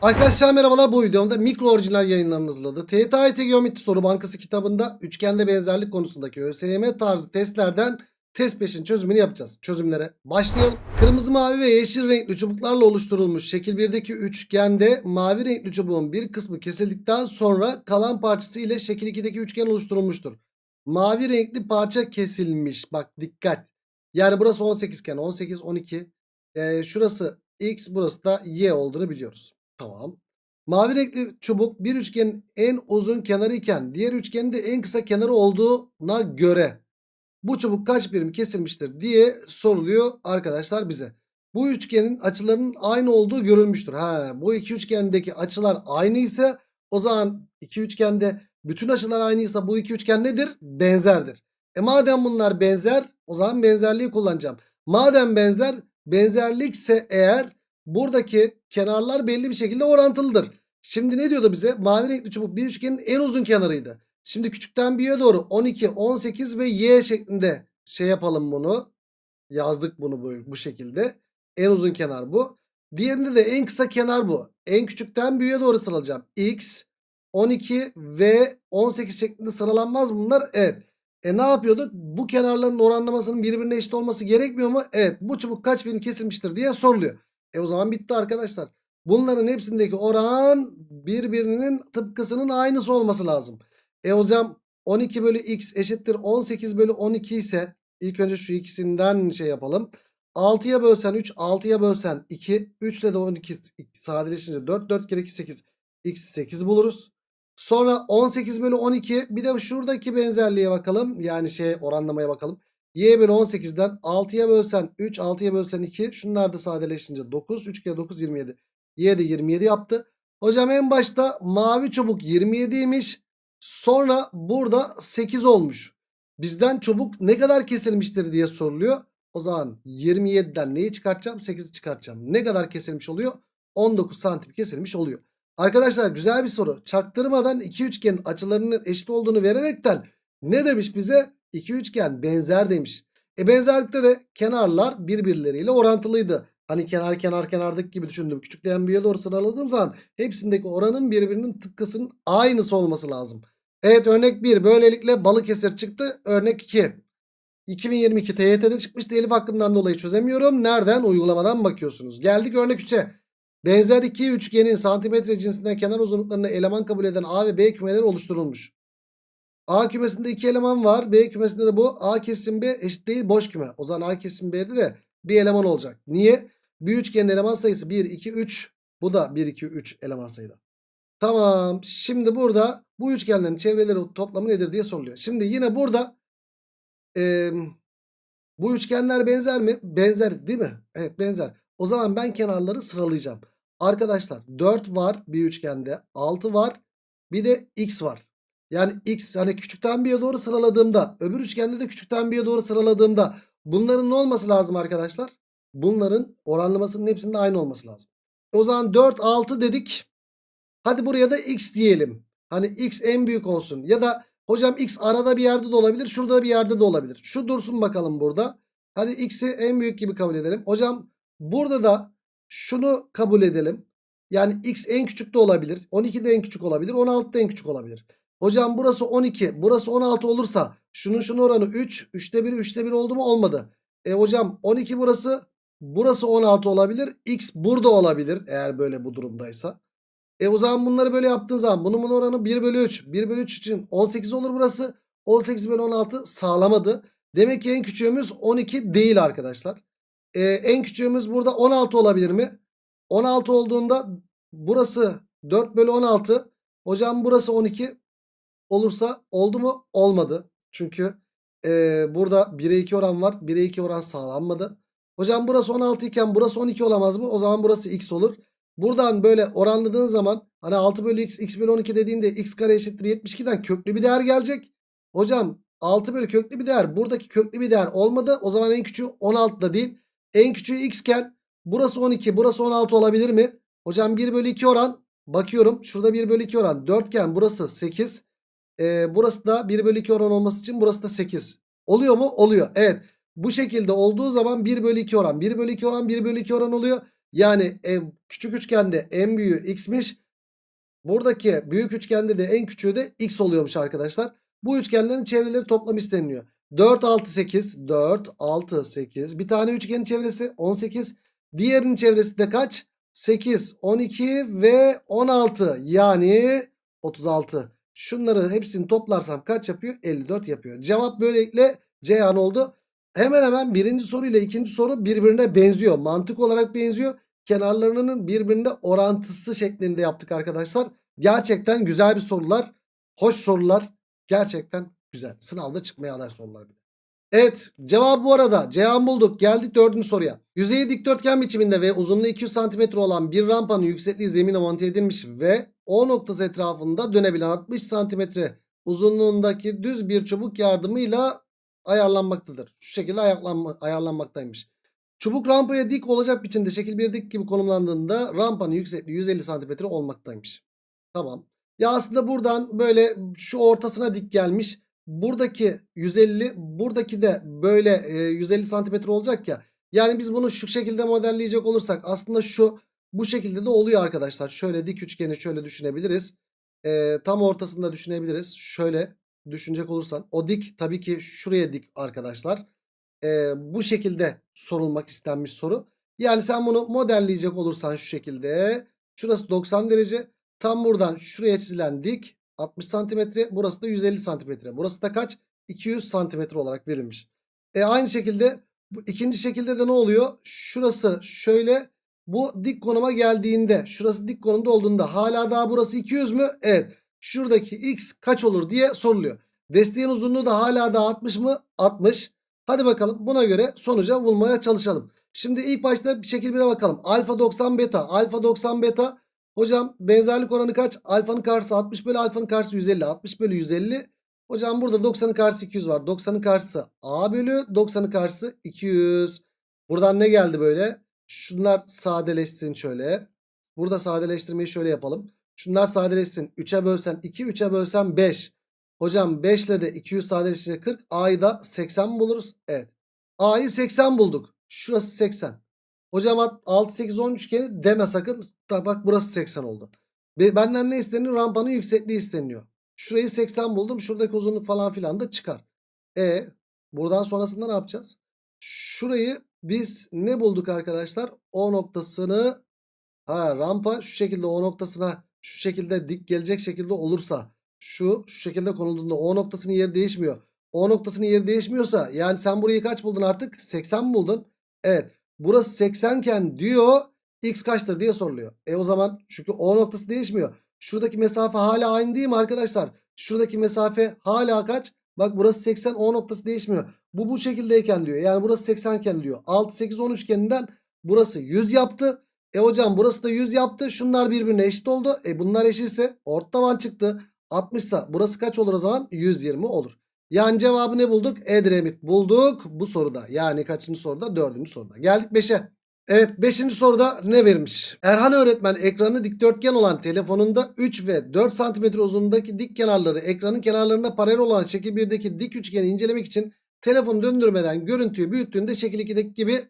Arkadaşlar merhabalar bu videomda mikro orijinal yayınlarını hazırladı. TYT Geometri Soru Bankası kitabında üçgende benzerlik konusundaki ÖSYM tarzı testlerden test 5'in çözümünü yapacağız. Çözümlere başlayalım. Kırmızı, mavi ve yeşil renkli çubuklarla oluşturulmuş şekil 1'deki üçgende mavi renkli çubuğun bir kısmı kesildikten sonra kalan parçası ile şekil 2'deki üçgen oluşturulmuştur. Mavi renkli parça kesilmiş. Bak dikkat. Yani burası 18 iken 18, 12. Ee, şurası x burası da y olduğunu biliyoruz. Tamam. Mavi renkli çubuk bir üçgenin en uzun kenarı iken diğer üçgenin de en kısa kenarı olduğuna göre bu çubuk kaç birim kesilmiştir diye soruluyor arkadaşlar bize. Bu üçgenin açılarının aynı olduğu görülmüştür. Ha, bu iki üçgendeki açılar aynı ise o zaman iki üçgende bütün açılar aynıysa bu iki üçgen nedir? Benzerdir. E madem bunlar benzer o zaman benzerliği kullanacağım. Madem benzer benzerlikse eğer buradaki kenarlar belli bir şekilde orantılıdır. Şimdi ne diyordu bize? Mavi renkli çubuk bir üçgenin en uzun kenarıydı. Şimdi küçükten büyüğe doğru 12, 18 ve y şeklinde şey yapalım bunu. Yazdık bunu bu, bu şekilde. En uzun kenar bu. Diğerinde de en kısa kenar bu. En küçükten büyüğe doğru sıralayacağım. X, 12 ve 18 şeklinde sıralanmaz bunlar? Evet. E ne yapıyorduk? Bu kenarların oranlamasının birbirine eşit olması gerekmiyor mu? Evet. Bu çubuk kaç birim kesilmiştir diye soruluyor. E o zaman bitti arkadaşlar. Bunların hepsindeki oran birbirinin tıpkısının aynısı olması lazım. E hocam 12 bölü x eşittir 18 bölü 12 ise ilk önce şu ikisinden şey yapalım. 6'ya bölsen 3, 6'ya bölsen 2, 3 ile de 12 sadeleşince 4, 4 kere 2 8, x 8 buluruz. Sonra 18 bölü 12 bir de şuradaki benzerliğe bakalım. Yani şey oranlamaya bakalım. Y bölü 18'den 6'ya bölsen 3, 6'ya bölsen 2. Şunlar da sadeleşince 9. 3 kere 9 27. Y de 27 yaptı. Hocam en başta mavi çubuk 27'ymiş. Sonra burada 8 olmuş. Bizden çubuk ne kadar kesilmiştir diye soruluyor. O zaman 27'den neyi çıkartacağım? 8'i çıkartacağım. Ne kadar kesilmiş oluyor? 19 santim kesilmiş oluyor. Arkadaşlar güzel bir soru. Çaktırmadan iki üçgenin açılarının eşit olduğunu vererekten ne demiş bize? İki üçgen benzer demiş. E benzerlikte de kenarlar birbirleriyle orantılıydı. Hani kenar kenar kenardaki gibi düşündüm. Küçükten büyüğe doğru sıraladığım zaman hepsindeki oranın birbirinin tıpkısının aynısı olması lazım. Evet örnek 1 böylelikle Balıkesir çıktı. Örnek 2. 2022 TYT'de çıkmış telif hakkından dolayı çözemiyorum. Nereden? Uygulamadan bakıyorsunuz. Geldik örnek 3'e. Benzer iki üçgenin santimetre cinsinden kenar uzunluklarını eleman kabul eden A ve B kümeleri oluşturulmuş. A kümesinde iki eleman var. B kümesinde de bu. A kesim B eşit değil boş küme. O zaman A kesim B'de de bir eleman olacak. Niye? Bir üçgenin eleman sayısı 1, 2, 3. Bu da 1, 2, 3 eleman sayıda. Tamam. Şimdi burada bu üçgenlerin çevreleri toplamı nedir diye soruluyor. Şimdi yine burada e, bu üçgenler benzer mi? Benzer değil mi? Evet benzer. O zaman ben kenarları sıralayacağım. Arkadaşlar 4 var bir üçgende. 6 var. Bir de x var. Yani x hani küçükten bir'e doğru sıraladığımda öbür üçgende de küçükten bir'e doğru sıraladığımda bunların ne olması lazım arkadaşlar? Bunların oranlamasının hepsinde aynı olması lazım. O zaman 4 6 dedik. Hadi buraya da x diyelim. Hani x en büyük olsun. Ya da hocam x arada bir yerde de olabilir. Şurada bir yerde de olabilir. Şu dursun bakalım burada. Hadi x'i en büyük gibi kabul edelim. Hocam burada da şunu kabul edelim. Yani x en küçük de olabilir. 12 de en küçük olabilir. 16 da en küçük olabilir. Hocam burası 12. Burası 16 olursa şunun şunun oranı 3. 3'te 1 3'te 1 oldu mu? Olmadı. E hocam 12 burası. Burası 16 olabilir. X burada olabilir. Eğer böyle bu durumdaysa. E o zaman bunları böyle yaptığın zaman bunun bunun oranı 1 bölü 3. 1 bölü 3 için 18 olur burası. 18 bölü 16 sağlamadı. Demek ki en küçüğümüz 12 değil arkadaşlar. Ee, en küçüğümüz burada 16 olabilir mi? 16 olduğunda burası 4 bölü 16. Hocam burası 12 olursa oldu mu? Olmadı. Çünkü e, burada 1'e 2 oran var. 1'e 2 oran sağlanmadı. Hocam burası 16 iken burası 12 olamaz mı? O zaman burası x olur. Buradan böyle oranladığın zaman hani 6 bölü x, x bölü 12 dediğinde x kare eşittir 72'den köklü bir değer gelecek. Hocam 6 bölü köklü bir değer buradaki köklü bir değer olmadı. O zaman en küçüğü 16 da değil. En küçüğü x iken burası 12 burası 16 olabilir mi? Hocam 1 bölü 2 oran bakıyorum şurada 1 bölü 2 oran 4 iken burası 8. Ee, burası da 1 bölü 2 oran olması için burası da 8. Oluyor mu? Oluyor. Evet. Bu şekilde olduğu zaman 1 bölü 2 oran 1 bölü 2 oran 1 bölü 2 oran oluyor. Yani e, küçük üçgende en büyüğü x'miş. Buradaki büyük üçgende de en küçüğü de x oluyormuş arkadaşlar. Bu üçgenlerin çevreleri toplam isteniliyor. 4, 6, 8. 4, 6, 8. Bir tane üçgenin çevresi 18. Diğerinin çevresi de kaç? 8, 12 ve 16. Yani 36. Şunları hepsini toplarsam kaç yapıyor? 54 yapıyor. Cevap böylelikle Ceyhan oldu. Hemen hemen birinci soru ile ikinci soru birbirine benziyor. Mantık olarak benziyor. Kenarlarının birbirine orantısı şeklinde yaptık arkadaşlar. Gerçekten güzel bir sorular. Hoş sorular. Gerçekten güzel. Sınavda çıkmaya aday sorular. Evet cevabı bu arada Ceyhan bulduk. Geldik dördüncü soruya. Yüzeyi dikdörtgen biçiminde ve uzunluğu 200 cm olan bir rampanın yüksekliği zemine monte edilmiş ve O noktası etrafında dönebilen 60 cm uzunluğundaki düz bir çubuk yardımıyla ayarlanmaktadır. Şu şekilde ayarlanma, ayarlanmaktaymış. Çubuk rampaya dik olacak biçimde şekil bir dik gibi konumlandığında rampanın yüksekliği 150 cm olmaktaymış. Tamam. Ya aslında buradan böyle şu ortasına dik gelmiş. Buradaki 150 buradaki de böyle e, 150 santimetre olacak ya. Yani biz bunu şu şekilde modelleyecek olursak aslında şu bu şekilde de oluyor arkadaşlar. Şöyle dik üçgeni şöyle düşünebiliriz. E, tam ortasında düşünebiliriz. Şöyle düşünecek olursan o dik tabii ki şuraya dik arkadaşlar. E, bu şekilde sorulmak istenmiş soru. Yani sen bunu modelleyecek olursan şu şekilde. Şurası 90 derece. Tam buradan şuraya çizilen dik 60 santimetre. Burası da 150 santimetre. Burası da kaç? 200 santimetre olarak verilmiş. E aynı şekilde bu ikinci şekilde de ne oluyor? Şurası şöyle bu dik konuma geldiğinde şurası dik konumda olduğunda hala daha burası 200 mü? Evet. Şuradaki x kaç olur diye soruluyor. Desteğin uzunluğu da hala daha 60 mı? 60. Hadi bakalım buna göre sonuca bulmaya çalışalım. Şimdi ilk başta bir şekil 1'e bakalım. Alfa 90 beta. Alfa 90 beta. Hocam benzerlik oranı kaç? Alfanın karşısı 60 bölü alfanın karşısı 150. 60 bölü 150. Hocam burada 90'ın karşısı 200 var. 90'ın karşısı A bölü 90'ın karşısı 200. Buradan ne geldi böyle? Şunlar sadeleşsin şöyle. Burada sadeleştirmeyi şöyle yapalım. Şunlar sadeleşsin. 3'e bölsen 2, 3'e bölsen 5. Hocam 5 ile de 200 sadeleşince 40. A'yı da 80 mi buluruz? Evet. A'yı 80 bulduk. Şurası 80. Hocam 6, 8, 10 üçgeni deme sakın. Bak burası 80 oldu. Be- Benden ne isteniyor? Rampanın yüksekliği isteniyor. Şurayı 80 buldum. Şuradaki uzunluk falan filan da çıkar. E buradan sonrasında ne yapacağız? Şurayı biz ne bulduk arkadaşlar? O noktasını ha rampa şu şekilde o noktasına şu şekilde dik gelecek şekilde olursa şu şu şekilde konulduğunda o noktasının yeri değişmiyor. O noktasının yeri değişmiyorsa yani sen burayı kaç buldun artık? 80 mi buldun? Evet. Burası 80 iken diyor x kaçtır diye soruluyor. E o zaman çünkü o noktası değişmiyor. Şuradaki mesafe hala aynı değil mi arkadaşlar? Şuradaki mesafe hala kaç? Bak burası 80 o noktası değişmiyor. Bu bu şekildeyken diyor. Yani burası 80 iken diyor. 6 8 10 üçgeninden burası 100 yaptı. E hocam burası da 100 yaptı. Şunlar birbirine eşit oldu. E bunlar eşitse orta taban çıktı. 60 ise burası kaç olur o zaman? 120 olur. Yani cevabı ne bulduk? Edremit bulduk bu soruda. Yani kaçıncı soruda? Dördüncü soruda. Geldik 5'e. Evet 5. soruda ne vermiş? Erhan öğretmen ekranı dikdörtgen olan telefonunda 3 ve 4 cm uzunluğundaki dik kenarları ekranın kenarlarına paralel olan şekil 1'deki dik üçgeni incelemek için telefonu döndürmeden görüntüyü büyüttüğünde şekil 2'deki gibi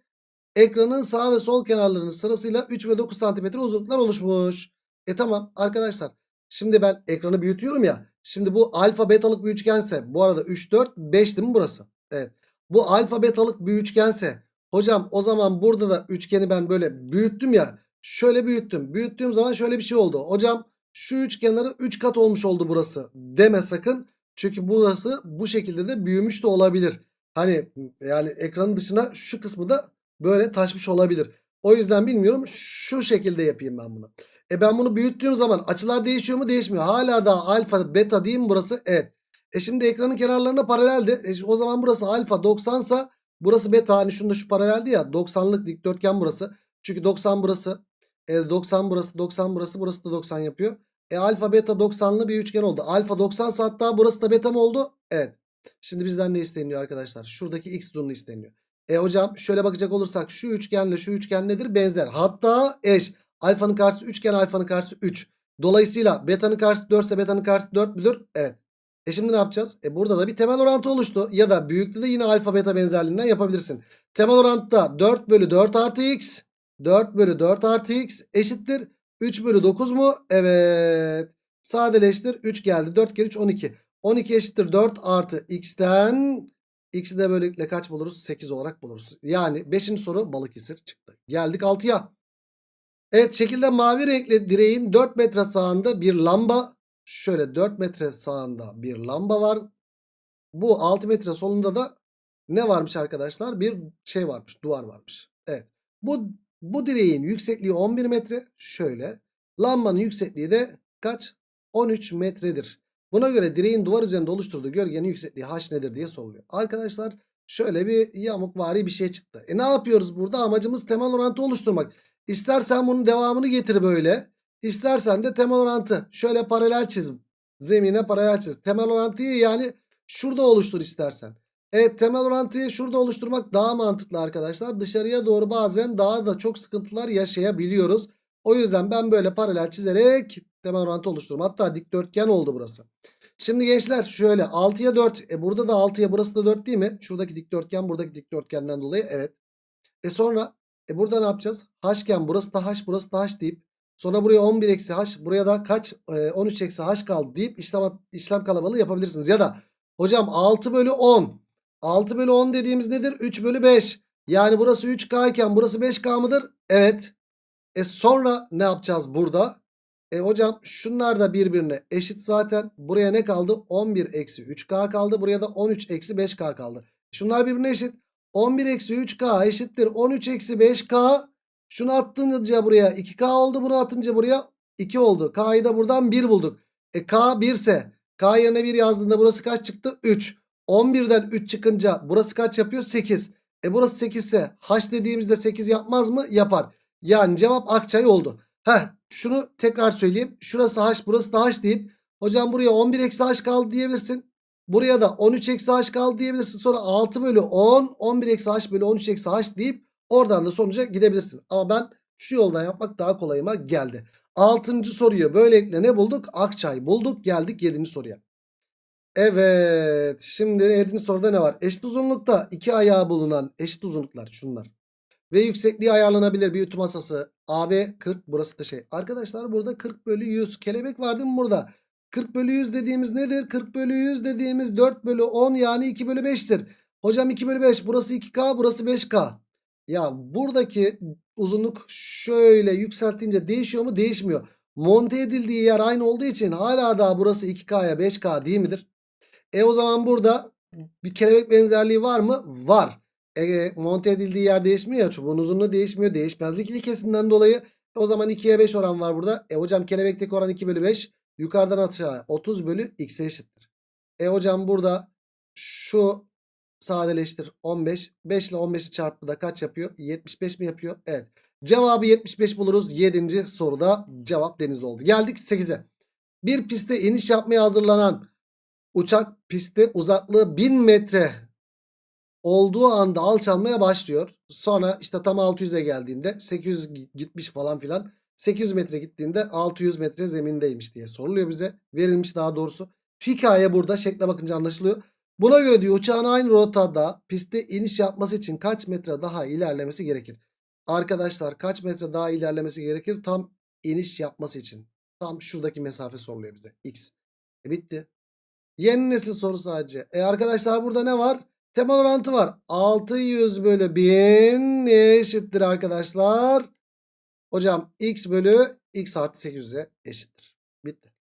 ekranın sağ ve sol kenarlarının sırasıyla 3 ve 9 cm uzunluklar oluşmuş. E tamam arkadaşlar. Şimdi ben ekranı büyütüyorum ya. Şimdi bu alfa betalık bir üçgense bu arada 3 4 5 değil mi burası? Evet. Bu alfa betalık bir üçgense hocam o zaman burada da üçgeni ben böyle büyüttüm ya. Şöyle büyüttüm. Büyüttüğüm zaman şöyle bir şey oldu. Hocam şu üçgenleri 3 kat olmuş oldu burası. Deme sakın. Çünkü burası bu şekilde de büyümüş de olabilir. Hani yani ekranın dışına şu kısmı da böyle taşmış olabilir. O yüzden bilmiyorum. Şu şekilde yapayım ben bunu. E ben bunu büyüttüğüm zaman açılar değişiyor mu? Değişmiyor. Hala da alfa beta değil mi burası? Evet. E şimdi ekranın kenarlarına paraleldi. E o zaman burası alfa 90 sa burası beta. Hani şunda şu paraleldi ya. 90'lık dikdörtgen burası. Çünkü 90 burası. E 90 burası 90 burası. Burası da 90 yapıyor. E alfa beta 90'lı bir üçgen oldu. Alfa 90 sa hatta burası da beta mı oldu? Evet. Şimdi bizden ne isteniyor arkadaşlar? Şuradaki x uzunluğu isteniyor. E hocam şöyle bakacak olursak şu üçgenle şu üçgen nedir? Benzer. Hatta eş. Alfanın karşısı 3 iken alfanın karşısı 3. Dolayısıyla beta'nın karşısı 4 ise beta'nın karşısı 4 müdür? Evet. E şimdi ne yapacağız? E burada da bir temel orantı oluştu. Ya da büyüklüğü de yine alfa beta benzerliğinden yapabilirsin. Temel orantıda 4 bölü 4 artı x 4 bölü 4 artı x eşittir. 3 bölü 9 mu? Evet. Sadeleştir. 3 geldi. 4 kere 3 12. 12 eşittir 4 artı x'ten x'i de böylelikle kaç buluruz? 8 olarak buluruz. Yani 5. soru Balıkesir çıktı. Geldik 6'ya. Evet şekilde mavi renkli direğin 4 metre sağında bir lamba. Şöyle 4 metre sağında bir lamba var. Bu 6 metre solunda da ne varmış arkadaşlar? Bir şey varmış. Duvar varmış. Evet. Bu, bu direğin yüksekliği 11 metre. Şöyle. Lambanın yüksekliği de kaç? 13 metredir. Buna göre direğin duvar üzerinde oluşturduğu gölgenin yüksekliği h nedir diye soruluyor. Arkadaşlar şöyle bir yamukvari bir şey çıktı. E ne yapıyoruz burada? Amacımız temel orantı oluşturmak. İstersen bunun devamını getir böyle. İstersen de temel orantı. Şöyle paralel çiz. Zemine paralel çiz. Temel orantıyı yani şurada oluştur istersen. Evet temel orantıyı şurada oluşturmak daha mantıklı arkadaşlar. Dışarıya doğru bazen daha da çok sıkıntılar yaşayabiliyoruz. O yüzden ben böyle paralel çizerek temel orantı oluştururum. Hatta dikdörtgen oldu burası. Şimdi gençler şöyle 6'ya 4. E burada da 6'ya burası da 4 değil mi? Şuradaki dikdörtgen buradaki dikdörtgenden dolayı evet. E sonra e burada ne yapacağız? H'ken burası da H burası da H deyip sonra buraya 11 eksi H buraya da kaç? E, 13 eksi H kaldı deyip işlem, işlem kalabalığı yapabilirsiniz. Ya da hocam 6 bölü 10. 6 bölü 10 dediğimiz nedir? 3 bölü 5. Yani burası 3K iken burası 5K mıdır? Evet. E sonra ne yapacağız burada? E hocam şunlar da birbirine eşit zaten. Buraya ne kaldı? 11 eksi 3K kaldı. Buraya da 13 eksi 5K kaldı. Şunlar birbirine eşit. 11 eksi 3K eşittir. 13 eksi 5K. Şunu attınca buraya 2K oldu. Bunu atınca buraya 2 oldu. K'yı da buradan 1 bulduk. E K 1 ise K yerine 1 yazdığında burası kaç çıktı? 3. 11'den 3 çıkınca burası kaç yapıyor? 8. E burası 8 ise H dediğimizde 8 yapmaz mı? Yapar. Yani cevap Akçay oldu. Heh şunu tekrar söyleyeyim. Şurası H burası da H deyip hocam buraya 11 eksi H kaldı diyebilirsin. Buraya da 13 eksi H kaldı diyebilirsin. Sonra 6 bölü 10 11 eksi H bölü 13 eksi H deyip oradan da sonuca gidebilirsin. Ama ben şu yoldan yapmak daha kolayıma geldi. 6. soruyu böylelikle ne bulduk? Akçay bulduk. Geldik 7. soruya. Evet. Şimdi 7. soruda ne var? Eşit uzunlukta iki ayağı bulunan eşit uzunluklar şunlar. Ve yüksekliği ayarlanabilir bir ütü masası. AB 40 burası da şey. Arkadaşlar burada 40 bölü 100 kelebek var değil mi burada? 40 bölü 100 dediğimiz nedir? 40 bölü 100 dediğimiz 4 bölü 10 yani 2 bölü 5'tir. Hocam 2 bölü 5 burası 2K burası 5K. Ya buradaki uzunluk şöyle yükseltince değişiyor mu? Değişmiyor. Monte edildiği yer aynı olduğu için hala daha burası 2K'ya 5K değil midir? E o zaman burada bir kelebek benzerliği var mı? Var. E, monte edildiği yer değişmiyor ya. Çubuğun uzunluğu değişmiyor. Değişmezlik ilkesinden dolayı. E, o zaman 2'ye 5 oran var burada. E hocam kelebekteki oran 2 bölü 5. Yukarıdan aşağı 30 bölü x'e eşittir. E hocam burada şu sadeleştir 15. 5 ile 15'i çarptı da kaç yapıyor? 75 mi yapıyor? Evet. Cevabı 75 buluruz. 7. soruda cevap deniz oldu. Geldik 8'e. Bir piste iniş yapmaya hazırlanan uçak pistte uzaklığı 1000 metre olduğu anda alçalmaya başlıyor. Sonra işte tam 600'e geldiğinde 800 gitmiş falan filan. 800 metre gittiğinde 600 metre zemindeymiş diye soruluyor bize. Verilmiş daha doğrusu. Hikaye burada şekle bakınca anlaşılıyor. Buna göre diyor uçağın aynı rotada pistte iniş yapması için kaç metre daha ilerlemesi gerekir? Arkadaşlar kaç metre daha ilerlemesi gerekir? Tam iniş yapması için. Tam şuradaki mesafe soruluyor bize. X. E bitti. Yeni nesil soru sadece. E arkadaşlar burada ne var? Temel orantı var. 600 bölü 1000 neye eşittir arkadaşlar? Hocam x bölü x artı 800'e eşittir. Bitti.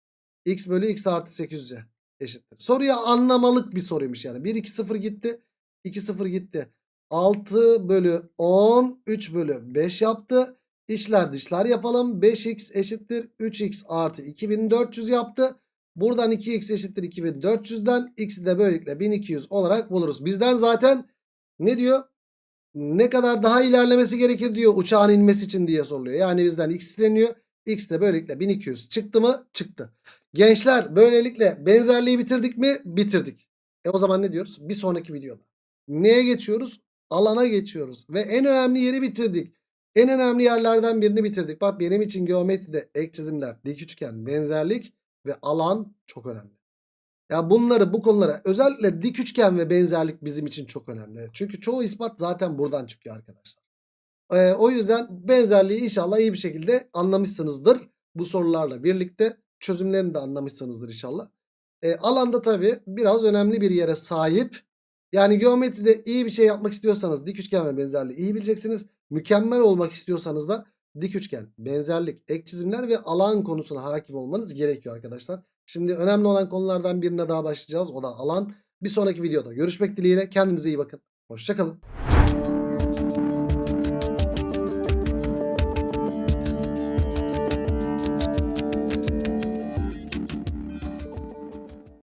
x bölü x artı 800'e eşittir. Soruya anlamalık bir soruymuş yani. 1 2 0 gitti. 2 0 gitti. 6 bölü 10 3 bölü 5 yaptı. İçler dışlar yapalım. 5x eşittir 3x artı 2400 yaptı. Buradan 2x eşittir 2400'den x'i de böylelikle 1200 olarak buluruz. Bizden zaten ne diyor? Ne kadar daha ilerlemesi gerekir diyor uçağın inmesi için diye soruluyor. Yani bizden x isteniyor. X de böylelikle 1200 çıktı mı? Çıktı. Gençler böylelikle benzerliği bitirdik mi? Bitirdik. E o zaman ne diyoruz? Bir sonraki videoda. Neye geçiyoruz? Alana geçiyoruz. Ve en önemli yeri bitirdik. En önemli yerlerden birini bitirdik. Bak benim için geometride ek çizimler, dik üçgen, benzerlik ve alan çok önemli. Ya bunları bu konulara özellikle dik üçgen ve benzerlik bizim için çok önemli. Çünkü çoğu ispat zaten buradan çıkıyor arkadaşlar. Ee, o yüzden benzerliği inşallah iyi bir şekilde anlamışsınızdır. Bu sorularla birlikte çözümlerini de anlamışsınızdır inşallah. Ee, alanda tabi biraz önemli bir yere sahip. Yani geometride iyi bir şey yapmak istiyorsanız dik üçgen ve benzerliği iyi bileceksiniz. Mükemmel olmak istiyorsanız da dik üçgen, benzerlik, ek çizimler ve alan konusuna hakim olmanız gerekiyor arkadaşlar. Şimdi önemli olan konulardan birine daha başlayacağız. O da alan. Bir sonraki videoda görüşmek dileğiyle. Kendinize iyi bakın. Hoşçakalın.